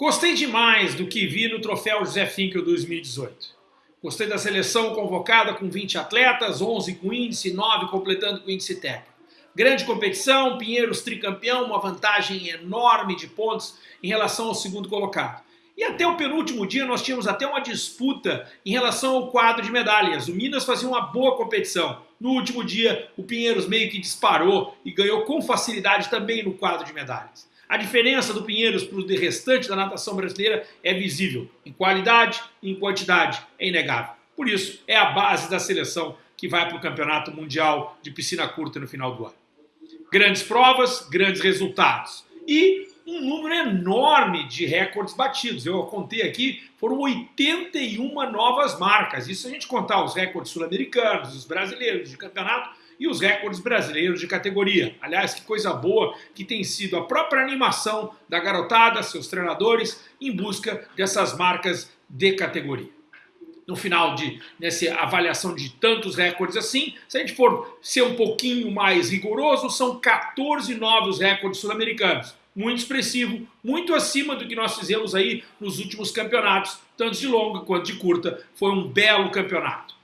Gostei demais do que vi no Troféu José Finkel 2018. Gostei da seleção convocada com 20 atletas, 11 com índice, 9 completando com índice técnico. Grande competição, Pinheiros tricampeão, uma vantagem enorme de pontos em relação ao segundo colocado. E até o penúltimo dia nós tínhamos até uma disputa em relação ao quadro de medalhas. O Minas fazia uma boa competição. No último dia, o Pinheiros meio que disparou e ganhou com facilidade também no quadro de medalhas. A diferença do Pinheiros para o restante da natação brasileira é visível, em qualidade e em quantidade, é inegável. Por isso, é a base da seleção que vai para o Campeonato Mundial de Piscina Curta no final do ano. Grandes provas, grandes resultados. E um número enorme de recordes batidos. Eu contei aqui, foram 81 novas marcas. Isso a gente contar os recordes sul-americanos, os brasileiros de campeonato, e os recordes brasileiros de categoria. Aliás, que coisa boa que tem sido a própria animação da garotada, seus treinadores, em busca dessas marcas de categoria. No final de nessa avaliação de tantos recordes assim, se a gente for ser um pouquinho mais rigoroso, são 14 novos recordes sul-americanos. Muito expressivo, muito acima do que nós fizemos aí nos últimos campeonatos, tanto de longa quanto de curta. Foi um belo campeonato.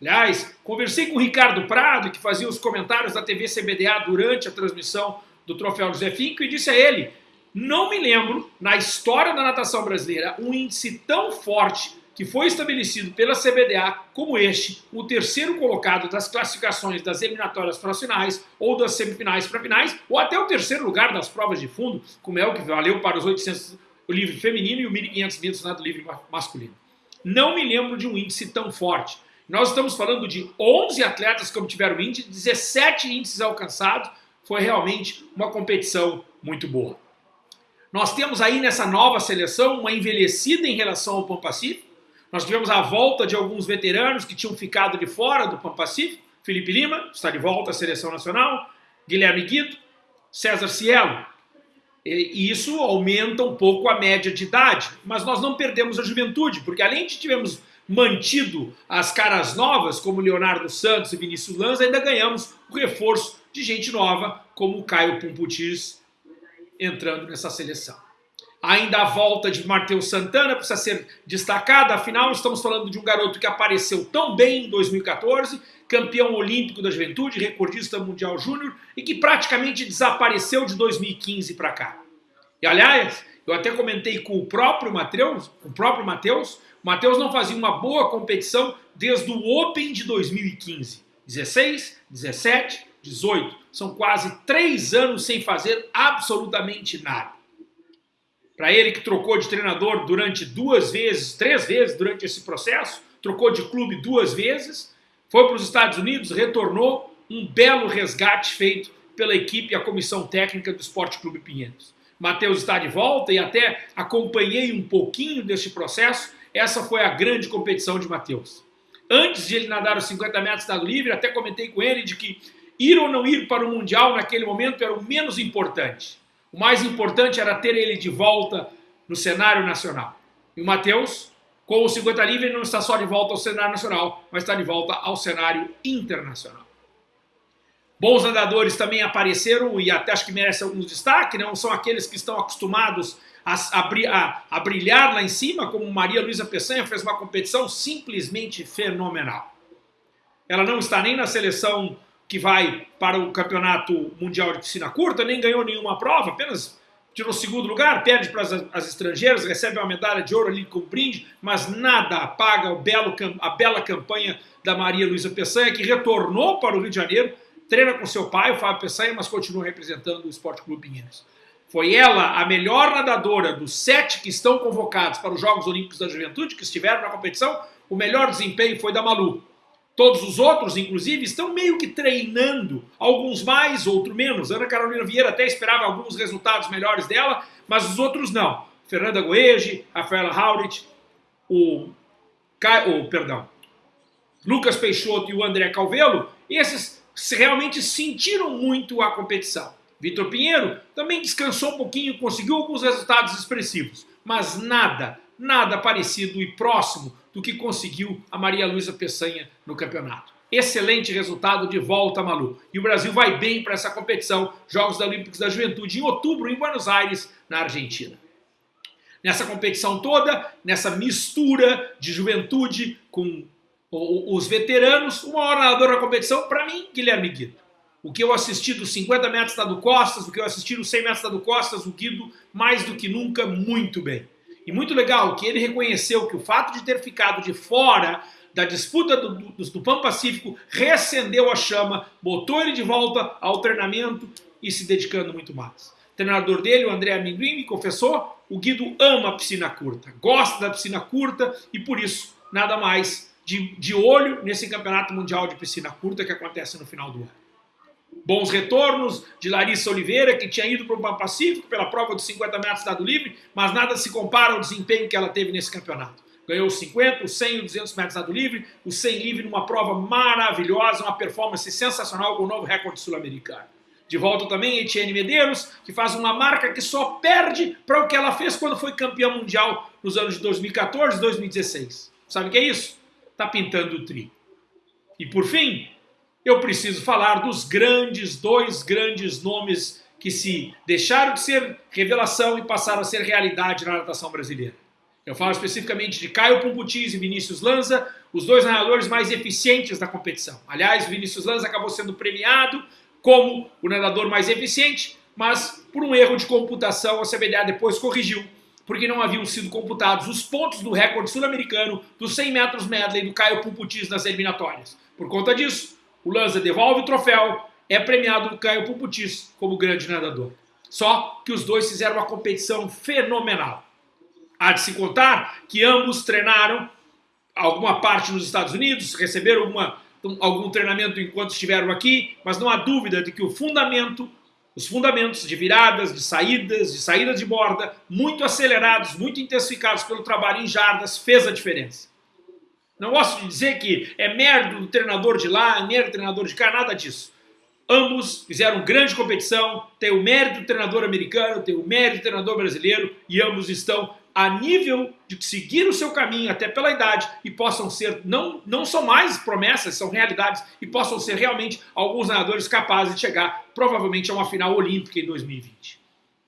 Aliás, conversei com o Ricardo Prado, que fazia os comentários da TV CBDA durante a transmissão do Troféu José Finco, e disse a ele, não me lembro, na história da natação brasileira, um índice tão forte que foi estabelecido pela CBDA como este, o terceiro colocado das classificações das eliminatórias para finais, ou das semifinais para finais, ou até o terceiro lugar das provas de fundo, como é o que valeu para os 800 o livre feminino e o 1.500 metros nado livre masculino. Não me lembro de um índice tão forte. Nós estamos falando de 11 atletas que obtiveram índice, 17 índices alcançados. Foi realmente uma competição muito boa. Nós temos aí nessa nova seleção uma envelhecida em relação ao Pan Pacífico. Nós tivemos a volta de alguns veteranos que tinham ficado de fora do Pan Pacífico. Felipe Lima está de volta à seleção nacional. Guilherme Guido, César Cielo. E isso aumenta um pouco a média de idade, mas nós não perdemos a juventude, porque além de tivemos mantido as caras novas, como Leonardo Santos e Vinícius Lanza, ainda ganhamos o reforço de gente nova, como o Caio Pumputis entrando nessa seleção. Ainda a volta de Matheus Santana precisa ser destacada, afinal estamos falando de um garoto que apareceu tão bem em 2014, campeão olímpico da juventude, recordista mundial júnior e que praticamente desapareceu de 2015 para cá. E aliás, eu até comentei com o próprio Matheus, o próprio Matheus, Matheus não fazia uma boa competição desde o Open de 2015. 16, 17, 18. São quase três anos sem fazer absolutamente nada. Para ele que trocou de treinador durante duas vezes, três vezes durante esse processo, trocou de clube duas vezes, foi para os Estados Unidos, retornou, um belo resgate feito pela equipe e a comissão técnica do Esporte Clube Pinheiros. Matheus está de volta e até acompanhei um pouquinho deste processo essa foi a grande competição de Matheus. Antes de ele nadar os 50 metros estado livre, até comentei com ele de que ir ou não ir para o Mundial naquele momento era o menos importante. O mais importante era ter ele de volta no cenário nacional. E o Matheus, com o 50 livre, não está só de volta ao cenário nacional, mas está de volta ao cenário internacional. Bons nadadores também apareceram e até acho que merecem alguns destaque, não são aqueles que estão acostumados a, a, a brilhar lá em cima, como Maria Luísa Peçanha fez uma competição simplesmente fenomenal. Ela não está nem na seleção que vai para o Campeonato Mundial de Piscina Curta, nem ganhou nenhuma prova, apenas tirou segundo lugar, perde para as, as estrangeiras, recebe uma medalha de ouro ali com brinde, mas nada apaga o belo, a bela campanha da Maria Luísa Peçanha, que retornou para o Rio de Janeiro, treina com seu pai, o Fábio Peçanha, mas continua representando o Esporte Clube Pinheiros. Foi ela a melhor nadadora dos sete que estão convocados para os Jogos Olímpicos da Juventude, que estiveram na competição. O melhor desempenho foi da Malu. Todos os outros, inclusive, estão meio que treinando, alguns mais, outros menos. Ana Carolina Vieira até esperava alguns resultados melhores dela, mas os outros não. Fernanda Goege, Rafaela Haurit, o, o perdão, Lucas Peixoto e o André Calvelo, esses realmente sentiram muito a competição. Vitor Pinheiro também descansou um pouquinho, conseguiu alguns resultados expressivos, mas nada, nada parecido e próximo do que conseguiu a Maria Luísa Peçanha no campeonato. Excelente resultado de volta, Malu. E o Brasil vai bem para essa competição, Jogos Olímpicos da Juventude, em outubro, em Buenos Aires, na Argentina. Nessa competição toda, nessa mistura de juventude com os veteranos, o maior nadador da competição, para mim, Guilherme Guido. O que eu assisti dos 50 metros da do Costas, o que eu assisti dos 100 metros da do Costas, o Guido, mais do que nunca, muito bem. E muito legal que ele reconheceu que o fato de ter ficado de fora da disputa do, do, do Pan Pacífico reacendeu a chama, botou ele de volta ao treinamento e se dedicando muito mais. O treinador dele, o André Amendoim, me confessou, o Guido ama a piscina curta, gosta da piscina curta e por isso nada mais de, de olho nesse campeonato mundial de piscina curta que acontece no final do ano. Bons retornos de Larissa Oliveira, que tinha ido para o Pacífico pela prova dos 50 metros dado livre, mas nada se compara ao desempenho que ela teve nesse campeonato. Ganhou os 50, os 100 e os 200 metros dado livre, o 100 livre numa prova maravilhosa, uma performance sensacional com o novo recorde sul-americano. De volta também Etienne Medeiros, que faz uma marca que só perde para o que ela fez quando foi campeã mundial nos anos de 2014 e 2016. Sabe o que é isso? Está pintando o tri. E por fim, eu preciso falar dos grandes, dois grandes nomes que se deixaram de ser revelação e passaram a ser realidade na natação brasileira. Eu falo especificamente de Caio Pumputis e Vinícius Lanza, os dois nadadores mais eficientes da competição. Aliás, Vinícius Lanza acabou sendo premiado como o nadador mais eficiente, mas por um erro de computação a CBDA depois corrigiu, porque não haviam sido computados os pontos do recorde sul-americano dos 100 metros medley do Caio Pumputis nas eliminatórias. Por conta disso, o Lanza devolve o troféu, é premiado o Caio Pumputis como grande nadador. Só que os dois fizeram uma competição fenomenal. Há de se contar que ambos treinaram alguma parte nos Estados Unidos, receberam algum treinamento enquanto estiveram aqui, mas não há dúvida de que o fundamento, os fundamentos de viradas, de saídas, de saídas de borda, muito acelerados, muito intensificados pelo trabalho em jardas, fez a diferença. Não gosto de dizer que é mérito do treinador de lá, é mérito do treinador de cá, nada disso. Ambos fizeram grande competição, tem o mérito do treinador americano, tem o mérito do treinador brasileiro e ambos estão a nível de seguir o seu caminho até pela idade e possam ser, não, não são mais promessas, são realidades, e possam ser realmente alguns nadadores capazes de chegar provavelmente a uma final olímpica em 2020.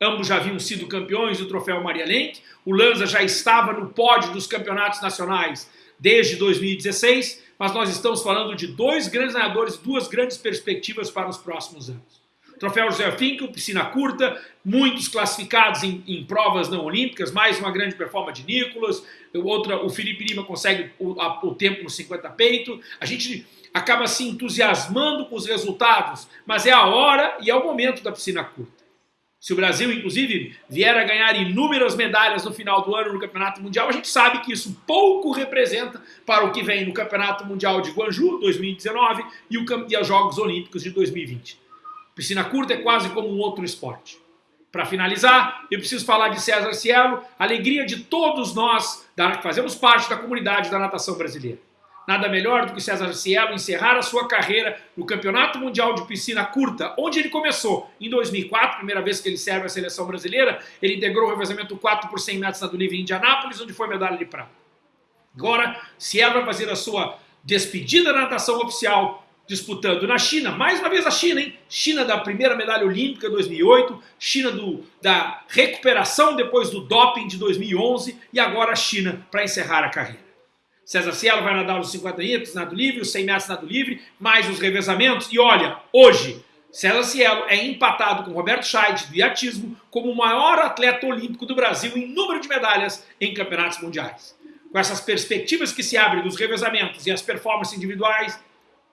Ambos já haviam sido campeões do troféu Maria Lenk, o Lanza já estava no pódio dos campeonatos nacionais desde 2016, mas nós estamos falando de dois grandes nadadores, duas grandes perspectivas para os próximos anos. Troféu José Finkel, piscina curta, muitos classificados em, em, provas não olímpicas, mais uma grande performance de Nicolas, outra, o Felipe Lima consegue o, a, o tempo no 50 peito. A gente acaba se entusiasmando com os resultados, mas é a hora e é o momento da piscina curta. Se o Brasil, inclusive, vier a ganhar inúmeras medalhas no final do ano no Campeonato Mundial, a gente sabe que isso pouco representa para o que vem no Campeonato Mundial de Guangzhou 2019 e, e os Jogos Olímpicos de 2020. Piscina curta é quase como um outro esporte. Para finalizar, eu preciso falar de César Cielo, alegria de todos nós que fazemos parte da comunidade da natação brasileira. Nada melhor do que César Cielo encerrar a sua carreira no Campeonato Mundial de Piscina Curta, onde ele começou em 2004, primeira vez que ele serve a seleção brasileira. Ele integrou o revezamento 4 por 100 metros do livre em Indianápolis, onde foi medalha de prata. Agora, Cielo vai fazer a sua despedida na natação oficial disputando na China, mais uma vez a China, hein? China da primeira medalha olímpica 2008, China do, da recuperação depois do doping de 2011 e agora a China para encerrar a carreira. César Cielo vai nadar os 50 metros, nado livre, os 100 metros, nado livre, mais os revezamentos. E olha, hoje, César Cielo é empatado com Roberto Scheid do iatismo como o maior atleta olímpico do Brasil em número de medalhas em campeonatos mundiais. Com essas perspectivas que se abrem dos revezamentos e as performances individuais,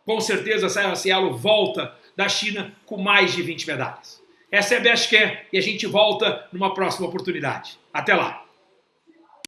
com certeza a Cielo volta da China com mais de 20 medalhas. Essa é a Best Care e a gente volta numa próxima oportunidade. Até lá!